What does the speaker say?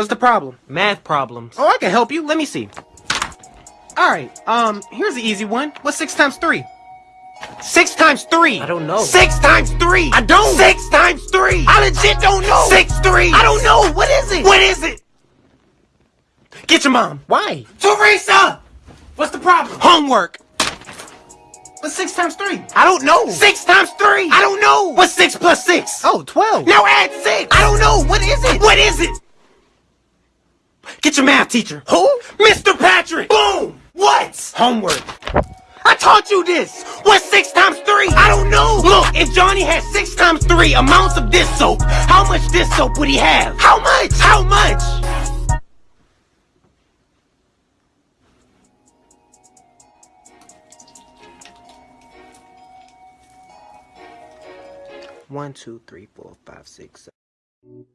What's the problem? Math problems. Oh, I can help you. Let me see. Alright, um, here's the easy one. What's six times three? Six times three. I don't know. Six times three. I don't. Six times three. I legit don't know. Six three. I don't know. What is it? What is it? Get your mom. Why? Teresa! What's the problem? Homework. What's six times three? I don't know. Six times three. I don't know. What's six plus six? Oh, 12. Now add six. I don't know. What is? What is it? Get your math teacher. Who? Mr. Patrick. Boom. What? Homework. I taught you this. What's six times three? I don't know. Look, if Johnny had six times three amounts of this soap, how much this soap would he have? How much? How much? One, two, three, four, five, six, seven.